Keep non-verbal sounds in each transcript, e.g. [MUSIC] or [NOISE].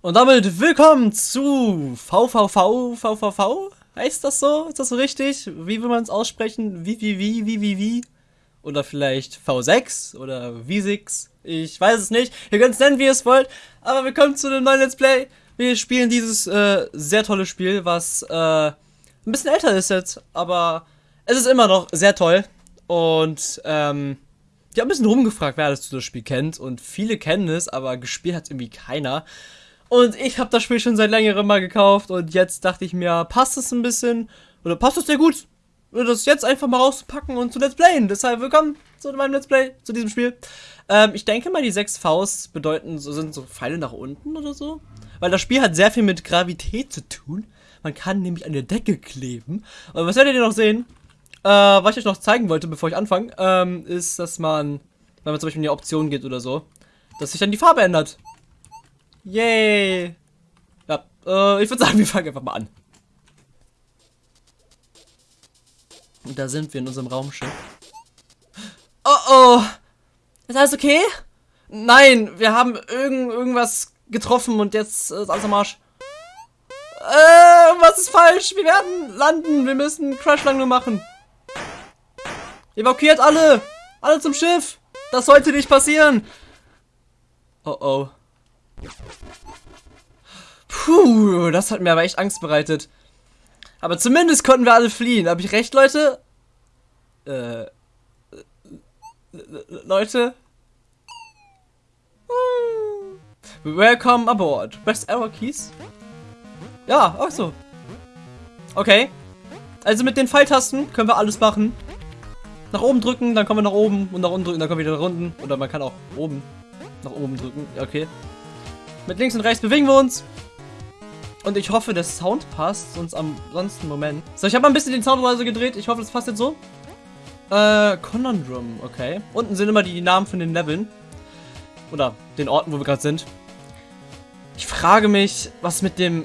Und damit willkommen zu VVV, VVV? Heißt das so? Ist das so richtig? Wie will man es aussprechen? Wie, wie, wie, wie, wie, wie? Oder vielleicht V6 oder V6? Ich weiß es nicht. Ihr könnt es nennen, wie ihr es wollt. Aber willkommen zu einem neuen Let's Play. Wir spielen dieses äh, sehr tolle Spiel, was äh, ein bisschen älter ist jetzt. Aber es ist immer noch sehr toll. Und ähm, ich habe ein bisschen rumgefragt, wer das, das Spiel kennt. Und viele kennen es, aber gespielt hat irgendwie keiner. Und ich habe das Spiel schon seit längerem mal gekauft und jetzt dachte ich mir, passt es ein bisschen oder passt es dir gut, das jetzt einfach mal rauszupacken und zu Let's Playen. Deshalb willkommen zu meinem Let's Play, zu diesem Spiel. Ähm, ich denke mal, die sechs Vs bedeuten, so sind so Pfeile nach unten oder so. Weil das Spiel hat sehr viel mit Gravität zu tun. Man kann nämlich an der Decke kleben. Und was werdet ihr noch sehen? Äh, was ich euch noch zeigen wollte, bevor ich anfange, ähm, ist, dass man, wenn man zum Beispiel in die Option geht oder so, dass sich dann die Farbe ändert. Yay! Ja, äh, ich würde sagen, [LAUGHS] wir fangen einfach mal an. Und da sind wir in unserem Raumschiff. Oh oh! Ist alles okay? Nein, wir haben irgend, irgendwas getroffen und jetzt ist alles am Arsch. Äh, was ist falsch? Wir werden landen. Wir müssen Crashlandung machen. Evakuiert alle! Alle zum Schiff! Das sollte nicht passieren! Oh oh. Puh, das hat mir aber echt Angst bereitet. Aber zumindest konnten wir alle fliehen. Habe ich recht, Leute? Äh. Leute? Welcome aboard. Best Error Keys? Ja, ach so. Okay. Also mit den Pfeiltasten können wir alles machen. Nach oben drücken, dann kommen wir nach oben und nach unten drücken, dann kommen wir wieder nach unten. Oder man kann auch oben nach oben drücken. Okay. Mit links und rechts bewegen wir uns. Und ich hoffe, der Sound passt, sonst am sonst Moment. So, ich habe mal ein bisschen den Sound so gedreht. Ich hoffe, das passt jetzt so. Äh, Conundrum, okay. Unten sind immer die Namen von den Leveln. Oder den Orten, wo wir gerade sind. Ich frage mich, was mit dem...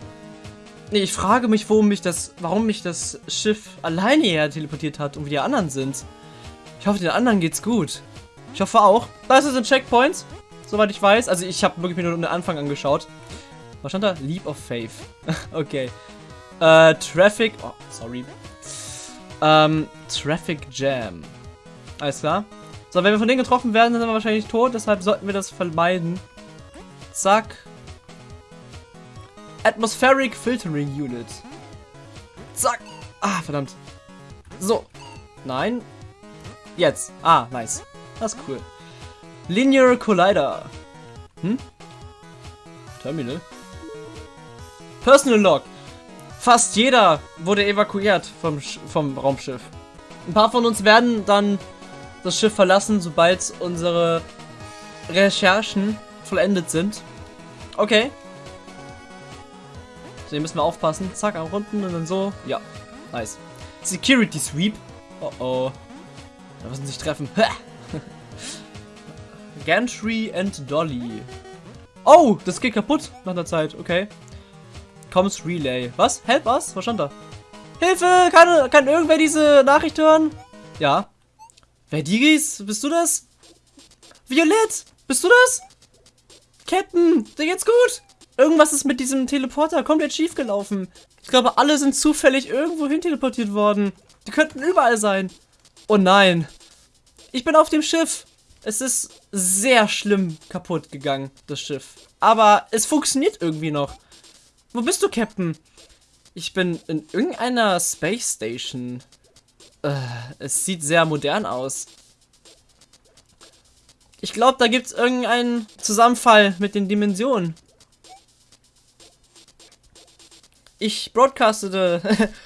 Nee, ich frage mich, warum mich das, warum mich das Schiff alleine her teleportiert hat und wie die anderen sind. Ich hoffe, den anderen geht's gut. Ich hoffe auch. Da ist es ein Checkpoint soweit ich weiß. Also ich habe wirklich mir nur den Anfang angeschaut. Was stand da? Leap of Faith. [LAUGHS] okay. Äh, Traffic... Oh, sorry. Ähm, Traffic Jam. Alles klar. So, wenn wir von denen getroffen werden, sind wir wahrscheinlich tot. Deshalb sollten wir das vermeiden. Zack. Atmospheric Filtering Unit. Zack. Ah, verdammt. So. Nein. Jetzt. Ah, nice. Das ist cool. Linear Collider. Hm? Terminal. Personal Log. Fast jeder wurde evakuiert vom, vom Raumschiff. Ein paar von uns werden dann das Schiff verlassen, sobald unsere Recherchen vollendet sind. Okay. So, hier müssen wir aufpassen. Zack, am Runden und dann so. Ja, nice. Security Sweep. Oh oh. Da müssen sich treffen. Gantry and Dolly. Oh, das geht kaputt nach der Zeit. Okay. Comms Relay. Was? Help us? Was stand da? Hilfe! Kann, kann irgendwer diese Nachricht hören? Ja. Verdigis? Bist du das? Violett? Bist du das? Captain, dir geht's gut? Irgendwas ist mit diesem Teleporter komplett schief gelaufen. Ich glaube, alle sind zufällig irgendwo hin teleportiert worden. Die könnten überall sein. Oh nein. Ich bin auf dem Schiff. Es ist sehr schlimm kaputt gegangen, das Schiff. Aber es funktioniert irgendwie noch. Wo bist du, Captain? Ich bin in irgendeiner Space Station. Äh, es sieht sehr modern aus. Ich glaube, da gibt es irgendeinen Zusammenfall mit den Dimensionen. Ich broadcastete,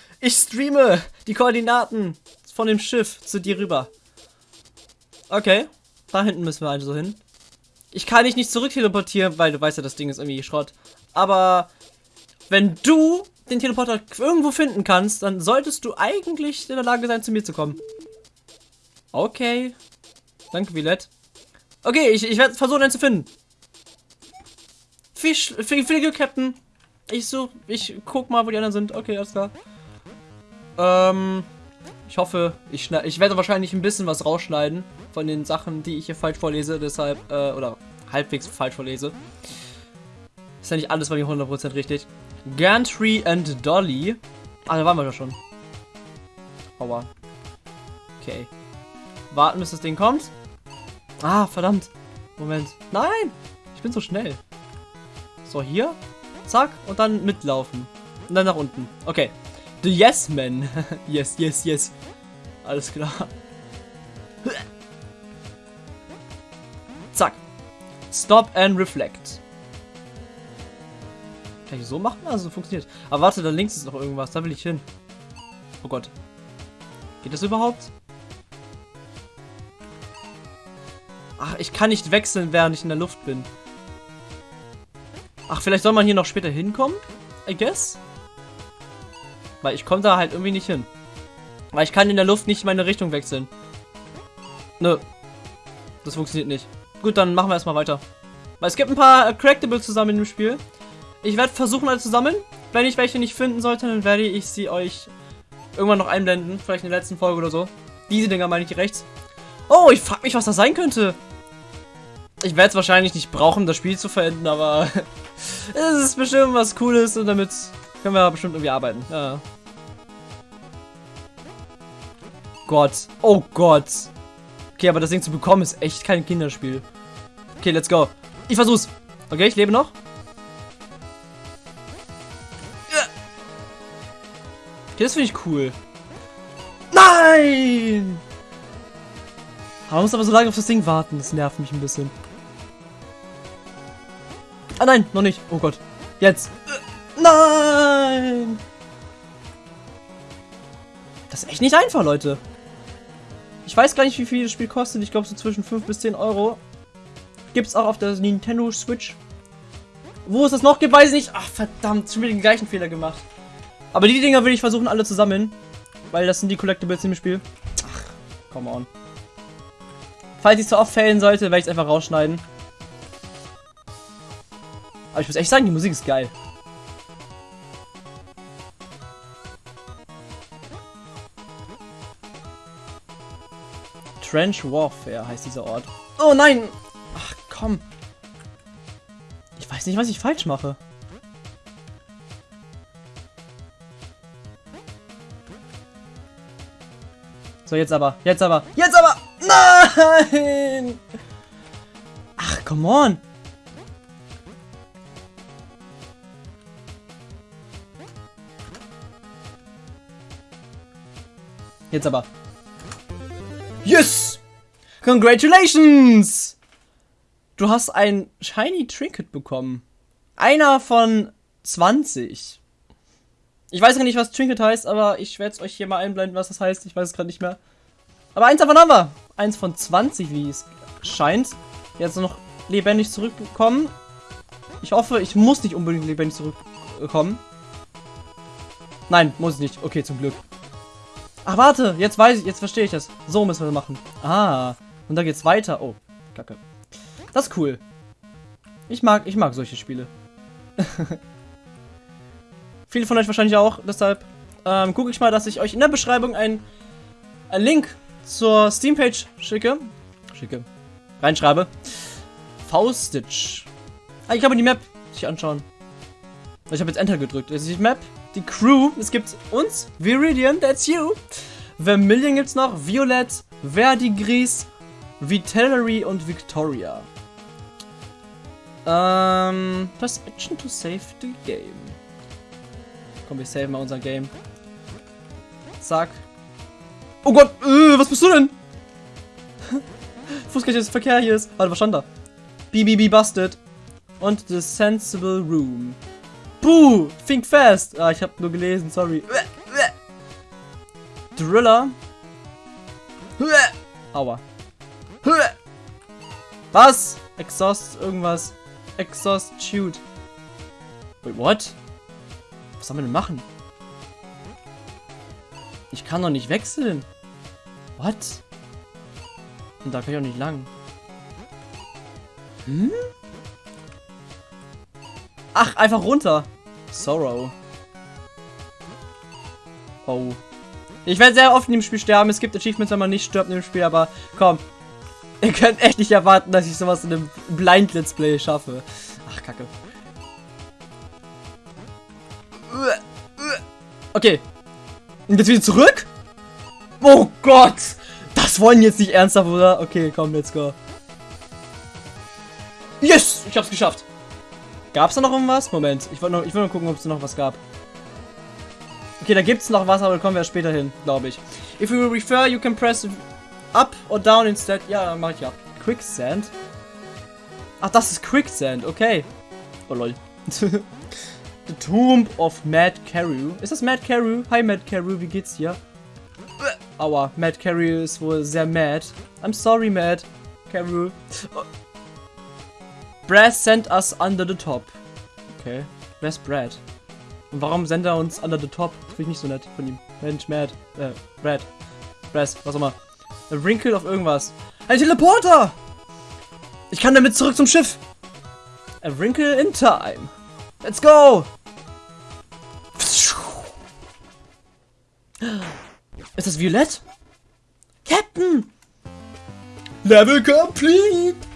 [LAUGHS] ich streame die Koordinaten von dem Schiff zu dir rüber. Okay. Da hinten müssen wir also hin. Ich kann dich nicht zurück teleportieren, weil du weißt ja, das Ding ist irgendwie Schrott. Aber wenn du den Teleporter irgendwo finden kannst, dann solltest du eigentlich in der Lage sein, zu mir zu kommen. Okay. Danke, Villette. Okay, ich, ich werde versuchen, einen zu finden. Viel, viel, Glück, Captain. Ich such, ich guck mal, wo die anderen sind. Okay, alles klar. Ähm, ich hoffe, ich, ich werde wahrscheinlich ein bisschen was rausschneiden von den Sachen, die ich hier falsch vorlese, deshalb, äh, oder halbwegs falsch vorlese. Ist ja nicht alles bei mir 100% richtig. Gantry and Dolly. Ah, da waren wir doch schon. Aua. Okay. Warten, bis das Ding kommt. Ah, verdammt. Moment. Nein! Ich bin so schnell. So, hier. Zack. Und dann mitlaufen. Und dann nach unten. Okay. The Yes Man. [LAUGHS] yes, yes, yes. Alles klar. Zack. Stop and reflect. Kann ich so machen? Also funktioniert. Aber warte, da links ist noch irgendwas. Da will ich hin. Oh Gott. Geht das überhaupt? Ach, ich kann nicht wechseln, während ich in der Luft bin. Ach, vielleicht soll man hier noch später hinkommen? I guess? Weil ich komme da halt irgendwie nicht hin. Weil ich kann in der Luft nicht meine Richtung wechseln. Nö. Das funktioniert nicht. Gut, dann machen wir erstmal weiter. Weil es gibt ein paar Collectibles zusammen in dem Spiel. Ich werde versuchen, alle zu sammeln. Wenn ich welche nicht finden sollte, dann werde ich sie euch irgendwann noch einblenden. Vielleicht in der letzten Folge oder so. Diese Dinger meine ich rechts. Oh, ich frage mich, was das sein könnte. Ich werde es wahrscheinlich nicht brauchen, das Spiel zu verenden, aber [LAUGHS] es ist bestimmt was Cooles und damit können wir bestimmt irgendwie arbeiten. Ja. Gott. Oh Gott. Okay, aber das Ding zu bekommen ist echt kein Kinderspiel. Okay, let's go. Ich versuch's. Okay, ich lebe noch. Okay, das finde ich cool. Nein! Man muss aber so lange auf das Ding warten. Das nervt mich ein bisschen. Ah nein, noch nicht. Oh Gott. Jetzt. Nein! Das ist echt nicht einfach, Leute. Ich weiß gar nicht, wie viel das Spiel kostet. Ich glaube so zwischen 5 bis 10 Euro. Gibt es auch auf der Nintendo Switch. Wo es das noch gibt, weiß ich nicht. Ach, verdammt. Schon wieder den gleichen Fehler gemacht. Aber die Dinger will ich versuchen, alle zu sammeln. Weil das sind die Collectibles im Spiel. Ach, come on. Falls ich zu oft fällen sollte, werde ich es einfach rausschneiden. Aber ich muss echt sagen, die Musik ist geil. Trench Warfare heißt dieser Ort. Oh nein! Ach komm. Ich weiß nicht, was ich falsch mache. So, jetzt aber. Jetzt aber. Jetzt aber! Nein! Ach, come on! Jetzt aber. Yes! Congratulations! Du hast ein Shiny Trinket bekommen. Einer von 20. Ich weiß gar nicht, was Trinket heißt, aber ich werde es euch hier mal einblenden, was das heißt. Ich weiß es gerade nicht mehr. Aber eins davon haben wir. Eins von 20, wie es scheint. Jetzt noch lebendig zurückbekommen. Ich hoffe, ich muss nicht unbedingt lebendig zurückkommen. Nein, muss ich nicht. Okay, zum Glück. Ach, warte, jetzt weiß ich, jetzt verstehe ich das. So müssen wir das machen. Ah, und da geht's weiter. Oh, kacke. Das ist cool. Ich mag, ich mag solche Spiele. [LAUGHS] Viele von euch wahrscheinlich auch, deshalb ähm, gucke ich mal, dass ich euch in der Beschreibung einen Link zur Steam-Page schicke. Schicke. Reinschreibe. V-Stitch. Ah, ich kann mir die Map sich anschauen. Ich habe jetzt Enter gedrückt. Das ist die Map die Crew. Es gibt uns, Viridian, that's you. Vermilion gibt's noch, Violet, Verdigris, Vitellary und Victoria. Ähm, press Action to save the game. Komm, wir saven mal unser Game. Zack. Oh Gott, äh, was bist du denn? [LAUGHS] nicht, dass Verkehr hier ist. Warte, was stand da? BBB busted. Und The Sensible Room. Buh! Think fast! Ah, ich habe nur gelesen, sorry. Driller. Aua. Was? Exhaust irgendwas. Exhaust shoot. Wait, what? Was sollen wir denn machen? Ich kann doch nicht wechseln. What? Und da kann ich auch nicht lang. Hm? Ach, einfach runter. Sorrow. Oh. Ich werde sehr oft in dem Spiel sterben. Es gibt Achievements, wenn man nicht stirbt in dem Spiel, aber komm. Ihr könnt echt nicht erwarten, dass ich sowas in einem Blind Let's Play schaffe. Ach, kacke. Okay. Und jetzt wieder zurück? Oh Gott! Das wollen jetzt nicht ernsthaft, oder? Okay, komm, let's go. Yes! Ich hab's geschafft. Gab's da noch irgendwas? Moment, ich wollte noch, ich noch gucken, ob es noch was gab. Okay, da gibt's noch was, aber da kommen wir später hin, glaube ich. If you refer, you can press up or down instead. Ja, mach ich ja. Quicksand? Ach, das ist Quicksand, okay. Oh lol. [LAUGHS] The Tomb of Mad Carew. Ist das Mad Carew? Hi Mad Carew, wie geht's dir? Aua, Mad Carew ist wohl sehr mad. I'm sorry, Mad Carew. Oh. Brass sent us under the top. Okay. Wer ist Brad? Und warum sendet er uns under the top? Finde ich nicht so nett von ihm. Mensch, Mad. Äh, Brad. Brass, was auch immer. A wrinkle of irgendwas. Ein Teleporter! Ich kann damit zurück zum Schiff. A wrinkle in time. Let's go! Ist das Violett? Captain! Level complete!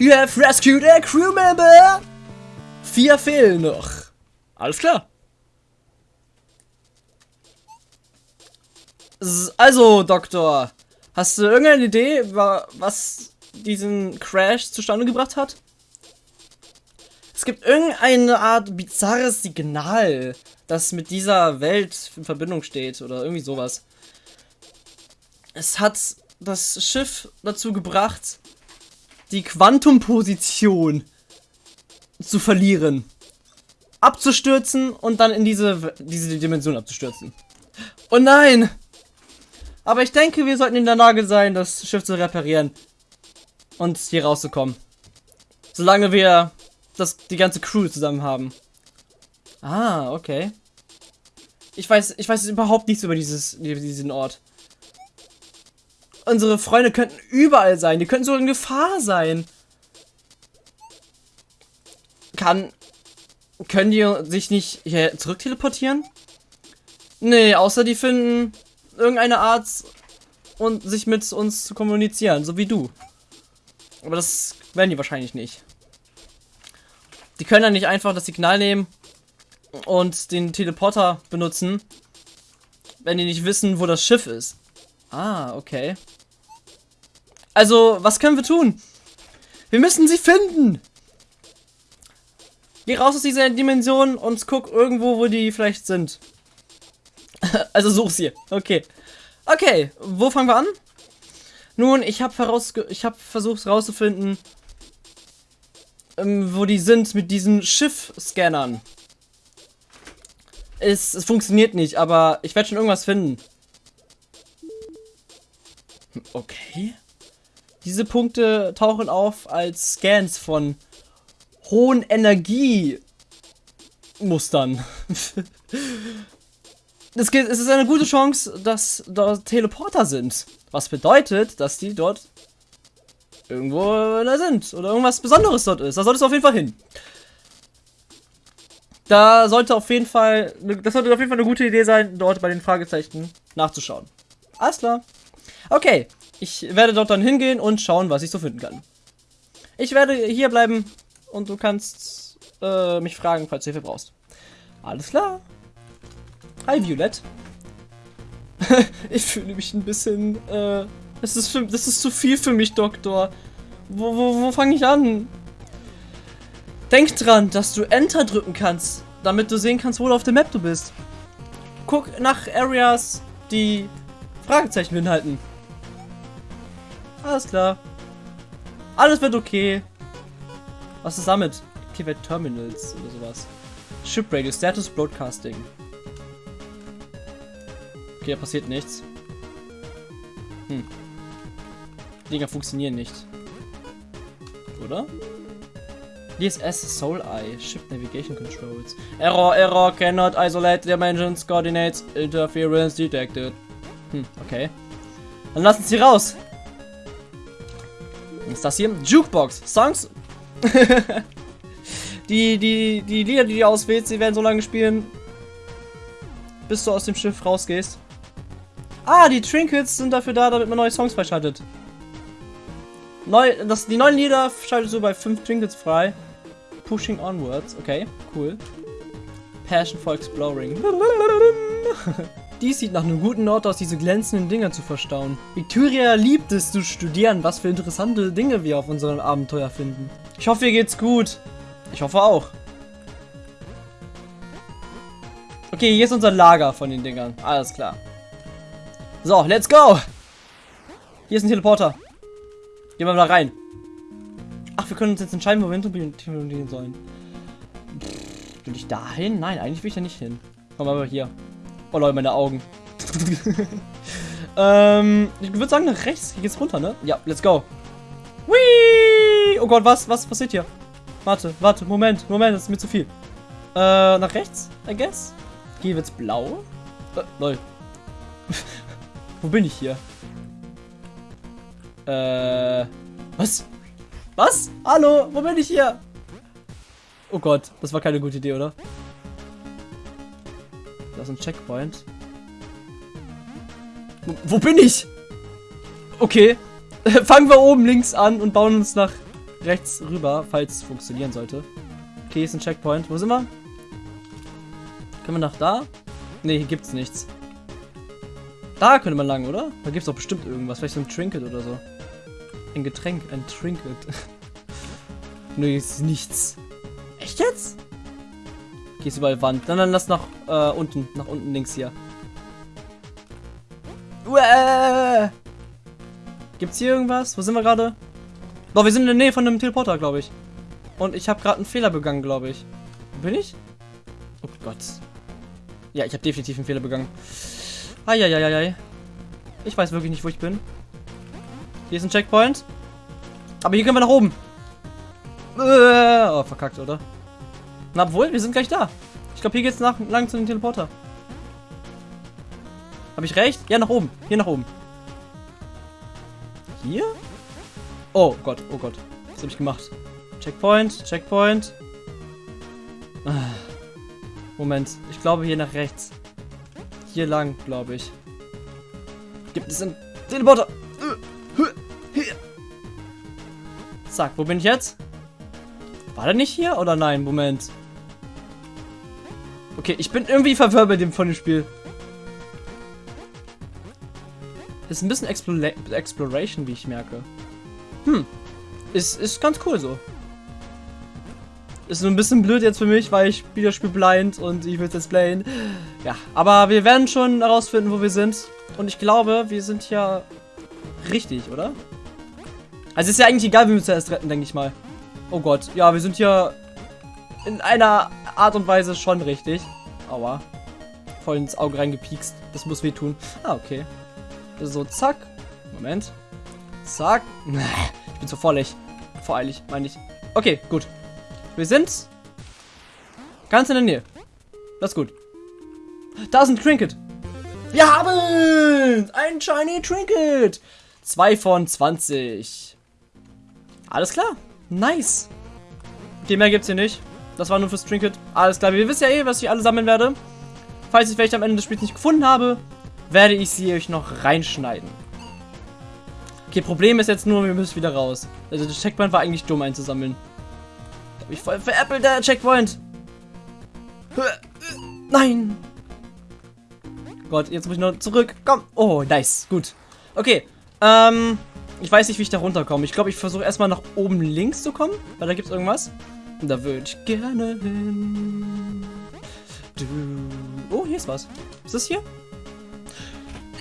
You have rescued a crew member! Vier fehlen noch. Alles klar. Also, Doktor, hast du irgendeine Idee, was diesen Crash zustande gebracht hat? Es gibt irgendeine Art bizarres Signal, das mit dieser Welt in Verbindung steht oder irgendwie sowas. Es hat das Schiff dazu gebracht, die Quantumposition zu verlieren. Abzustürzen und dann in diese, diese Dimension abzustürzen. Oh nein! Aber ich denke, wir sollten in der Lage sein, das Schiff zu reparieren. Und hier rauszukommen. Solange wir das, die ganze Crew zusammen haben. Ah, okay. Ich weiß, ich weiß überhaupt nichts über dieses, diesen Ort. Unsere Freunde könnten überall sein. Die könnten sogar in Gefahr sein. Kann. Können die sich nicht hier zurück teleportieren? Nee, außer die finden irgendeine Art und sich mit uns zu kommunizieren, so wie du. Aber das werden die wahrscheinlich nicht. Die können dann nicht einfach das Signal nehmen und den Teleporter benutzen, wenn die nicht wissen, wo das Schiff ist. Ah, okay. Also, was können wir tun? Wir müssen sie finden. Geh raus aus dieser Dimension und guck irgendwo, wo die vielleicht sind. [LAUGHS] also such sie. Okay. Okay, wo fangen wir an? Nun, ich habe hab versucht herauszufinden, ähm, wo die sind mit diesen Schiff-Scannern. Es, es funktioniert nicht, aber ich werde schon irgendwas finden. Okay. Diese Punkte tauchen auf als Scans von hohen Energiemustern. [LAUGHS] es, ist eine gute Chance, dass dort Teleporter sind. Was bedeutet, dass die dort irgendwo da sind oder irgendwas Besonderes dort ist. Da solltest du auf jeden Fall hin. Da sollte auf jeden Fall, das sollte auf jeden Fall eine gute Idee sein, dort bei den Fragezeichen nachzuschauen. Alles klar. Okay, ich werde dort dann hingehen und schauen, was ich so finden kann. Ich werde hier bleiben und du kannst äh, mich fragen, falls du Hilfe brauchst. Alles klar. Hi, Violett. [LAUGHS] ich fühle mich ein bisschen, äh, das ist, für, das ist zu viel für mich, Doktor. Wo, wo, wo fange ich an? Denk dran, dass du Enter drücken kannst, damit du sehen kannst, wo du auf der Map du bist. Guck nach Areas, die Fragezeichen beinhalten. Alles klar. Alles wird okay. Was ist damit? Activate Terminals oder sowas. Ship Radio, Status Broadcasting. Okay, da passiert nichts. Hm. Die Dinger funktionieren nicht. Oder? DSS Soul Eye, Ship Navigation Controls. Error, Error, cannot isolate dimensions, coordinates, interference detected. Hm, okay. Dann lassen sie raus. Ist das hier? Jukebox. Songs. [LAUGHS] die, die, die Lieder, die du auswählst, die werden so lange spielen, bis du aus dem Schiff rausgehst. Ah, die Trinkets sind dafür da, damit man neue Songs freischaltet. Neu, das, die neuen Lieder schaltest du bei 5 Trinkets frei. Pushing onwards, okay, cool. Passion for Exploring. [LAUGHS] Dies sieht nach einem guten Ort aus, diese glänzenden Dinger zu verstauen. Victoria liebt es zu studieren, was für interessante Dinge wir auf unserem Abenteuer finden. Ich hoffe, ihr geht's gut. Ich hoffe auch. Okay, hier ist unser Lager von den Dingern. Alles klar. So, let's go! Hier ist ein Teleporter. Gehen wir mal rein. Ach, wir können uns jetzt entscheiden, wo wir hin sollen. Pff, will ich da hin? Nein, eigentlich will ich da nicht hin. Komm mal hier. Oh Leute, meine Augen. ähm, ich würde sagen, nach rechts Hier geht's runter, ne? Ja, let's go. Whee! Oh Gott, was? Was passiert hier? Warte, warte, Moment, Moment, das ist mir zu viel. Äh, nach rechts, I guess? Hier wird's blau. Äh, lol. [LAUGHS] Wo bin ich hier? Äh, was? Was? Hallo, wo bin ich hier? Oh Gott, das war keine gute Idee, oder? Da ist ein Checkpoint. Wo, wo bin ich? Okay. [LAUGHS] Fangen wir oben links an und bauen uns nach rechts rüber, falls es funktionieren sollte. Okay, ist ein Checkpoint. Wo sind wir? Können wir nach da? Ne, hier gibt's nichts. Da könnte man lang, oder? Da gibt's doch bestimmt irgendwas. Vielleicht so ein Trinket oder so. Ein Getränk, ein Trinket. [LAUGHS] ne, ist nichts. Echt jetzt? Ist überall Wand. Dann, dann lass nach äh, unten, nach unten links hier. Uäh! Gibt's hier irgendwas? Wo sind wir gerade? Doch, wir sind in der Nähe von einem Teleporter, glaube ich. Und ich habe gerade einen Fehler begangen, glaube ich. Wo bin ich? Oh Gott. Ja, ich habe definitiv einen Fehler begangen. Eieieiei. Ich weiß wirklich nicht, wo ich bin. Hier ist ein Checkpoint. Aber hier können wir nach oben. Oh, verkackt, oder? Na, obwohl, wir sind gleich da. Ich glaube, hier geht's nach, lang zu dem Teleporter. Habe ich recht? Ja, nach oben. Hier nach oben. Hier? Oh Gott, oh Gott. Was habe ich gemacht? Checkpoint, Checkpoint. Ah. Moment, ich glaube hier nach rechts. Hier lang, glaube ich. Gibt es einen Teleporter? Zack, wo bin ich jetzt? War der nicht hier oder nein? Moment. Okay, ich bin irgendwie verwirrt bei dem von dem Spiel. Ist ein bisschen Explora Exploration, wie ich merke. Hm. Ist, ist ganz cool so. Ist nur ein bisschen blöd jetzt für mich, weil ich spiele Spiel blind und ich will es jetzt playen. Ja, aber wir werden schon herausfinden, wo wir sind. Und ich glaube, wir sind ja richtig, oder? Also ist ja eigentlich egal, wie wir zuerst retten, denke ich mal. Oh Gott, ja, wir sind hier in einer Art und Weise schon richtig. Aua. Voll ins Auge reingepiekst. Das muss wehtun. Ah, okay. So, zack. Moment. Zack. [LAUGHS] Ich bin zu vollig. Voreilig, meine ich. Okay, gut. Wir sind ganz in der Nähe. Das ist gut. Da ist ein Trinket. Wir haben ein Shiny Trinket. 2 von 20. Alles klar. Nice. Okay, mehr gibt's hier nicht. Das war nur fürs Trinket. Alles klar. Wir wissen ja eh, was ich alle sammeln werde. Falls ich welche am Ende des Spiels nicht gefunden habe, werde ich sie euch noch reinschneiden. Okay, Problem ist jetzt nur, wir müssen wieder raus. Also der Checkpoint war eigentlich dumm einzusammeln hab ich voll veräppelt, der Checkpoint. Nein. Gott, jetzt muss ich noch zurück. Komm. Oh, nice. Gut. Okay. Ähm, ich weiß nicht, wie ich da runterkomme. Ich glaube, ich versuche erstmal nach oben links zu kommen, weil da gibt es irgendwas. Da würde ich gerne hin. Du. Oh, hier ist was. Ist das hier?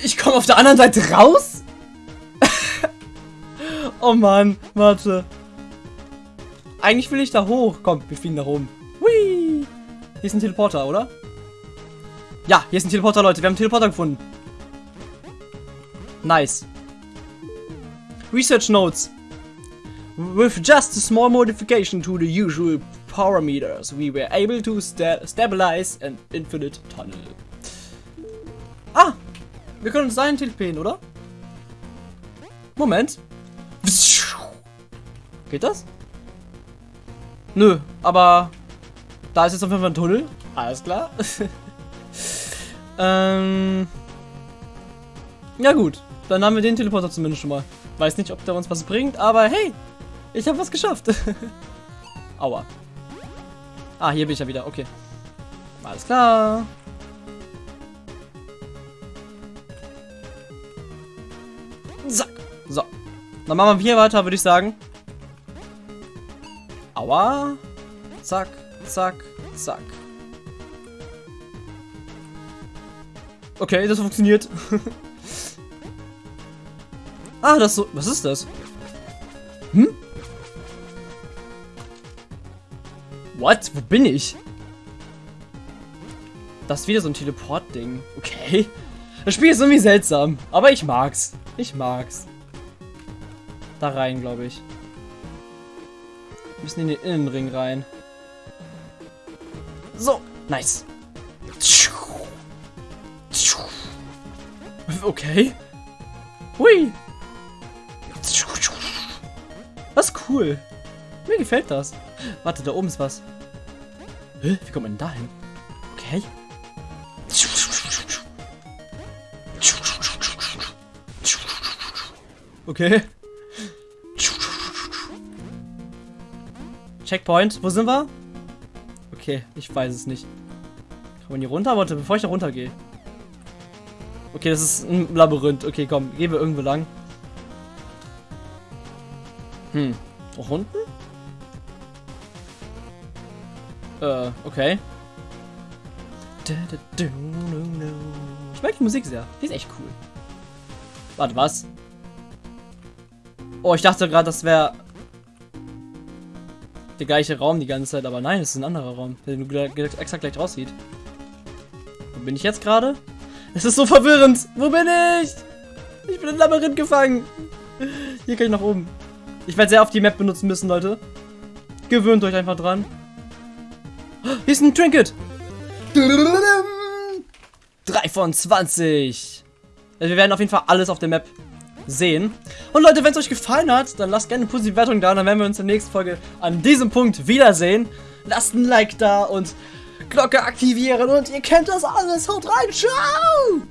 Ich komme auf der anderen Seite raus? [LAUGHS] oh Mann, warte. Eigentlich will ich da hoch. Komm, wir fliegen nach oben. Hui. Hier ist ein Teleporter, oder? Ja, hier ist ein Teleporter, Leute. Wir haben einen Teleporter gefunden. Nice. Research Notes. With just a small modification to the usual parameters, we were able to sta stabilize an infinite tunnel. Ah, wir können uns dahin teleportieren, oder? Moment. Geht das? Nö, aber da ist jetzt auf jeden Fall ein Tunnel. Alles klar. [LAUGHS] ähm, ja gut, dann haben wir den Teleporter zumindest schon mal. Weiß nicht, ob der uns was bringt, aber hey, ich habe was geschafft. [LAUGHS] Aua. Ah, hier bin ich ja wieder, okay. Alles klar. Zack. So. Dann machen wir hier weiter, würde ich sagen. Aua. Zack, zack, zack. Okay, das funktioniert. [LAUGHS] ah, das so. Was ist das? Hm? What? Wo bin ich? Das ist wieder so ein Teleport-Ding. Okay. Das Spiel ist irgendwie seltsam. Aber ich mag's. Ich mag's. Da rein, glaube ich. Wir müssen in den Innenring rein. So. Nice. Okay. Hui. Das ist cool. Mir gefällt das. Warte, da oben ist was. Hä? Wie kommt man denn da hin? Okay. Okay. Checkpoint. Wo sind wir? Okay, ich weiß es nicht. Kann man hier runter? Warte, bevor ich da runter gehe. Okay, das ist ein Labyrinth. Okay, komm, gehen wir irgendwo lang. Hm. Auch unten? Äh, okay. Ich mag die Musik sehr. Die ist echt cool. Warte, was? Oh, ich dachte gerade, das wäre der gleiche Raum die ganze Zeit, aber nein, es ist ein anderer Raum, der exakt gleich aussieht. Wo bin ich jetzt gerade? Es ist so verwirrend. Wo bin ich? Ich bin im Labyrinth gefangen. Hier kann ich nach oben. Ich werde sehr oft die Map benutzen müssen, Leute. Gewöhnt euch einfach dran. Hier ist ein Trinket. 3 von 20. Also wir werden auf jeden Fall alles auf der Map sehen. Und Leute, wenn es euch gefallen hat, dann lasst gerne eine positive Wertung da. Dann werden wir uns in der nächsten Folge an diesem Punkt wiedersehen. Lasst ein Like da und Glocke aktivieren und ihr kennt das alles. Haut rein, ciao!